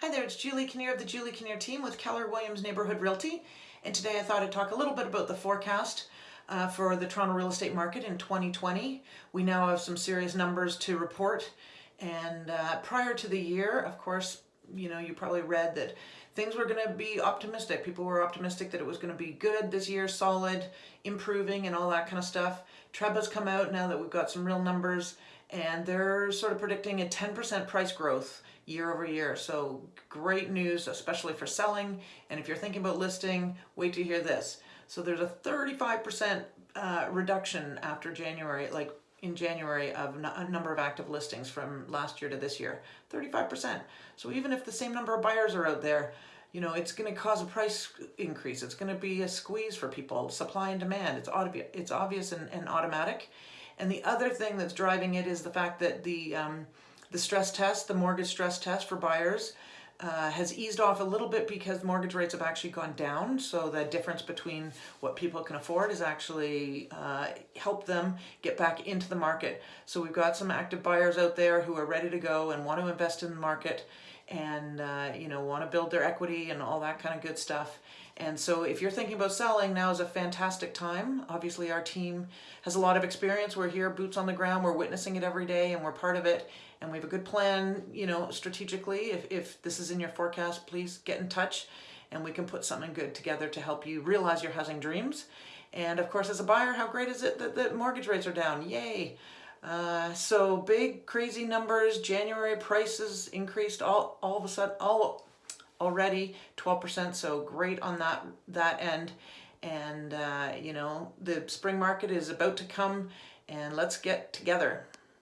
Hi there, it's Julie Kinnear of the Julie Kinnear team with Keller Williams Neighborhood Realty. And today I thought I'd talk a little bit about the forecast uh, for the Toronto real estate market in 2020. We now have some serious numbers to report. And uh, prior to the year, of course, you know, you probably read that things were going to be optimistic. People were optimistic that it was going to be good this year, solid, improving, and all that kind of stuff. TREB has come out now that we've got some real numbers, and they're sort of predicting a 10% price growth year over year. So great news, especially for selling. And if you're thinking about listing, wait to hear this. So there's a 35% uh, reduction after January, like in January of a number of active listings from last year to this year, 35%. So even if the same number of buyers are out there, you know, it's going to cause a price increase. It's going to be a squeeze for people, supply and demand. It's, obvious, it's obvious and, and automatic. And the other thing that's driving it is the fact that the, um, the stress test, the mortgage stress test for buyers, uh, has eased off a little bit because mortgage rates have actually gone down. So the difference between what people can afford has actually uh, helped them get back into the market. So we've got some active buyers out there who are ready to go and want to invest in the market and uh, you know want to build their equity and all that kind of good stuff. And so if you're thinking about selling, now is a fantastic time. Obviously our team has a lot of experience. We're here, boots on the ground, we're witnessing it every day and we're part of it. And we have a good plan, you know, strategically. If, if this is in your forecast, please get in touch and we can put something good together to help you realize your housing dreams. And of course, as a buyer, how great is it that the mortgage rates are down? Yay! Uh, so big, crazy numbers. January prices increased all, all of a sudden, all already 12%. So great on that, that end. And, uh, you know, the spring market is about to come and let's get together.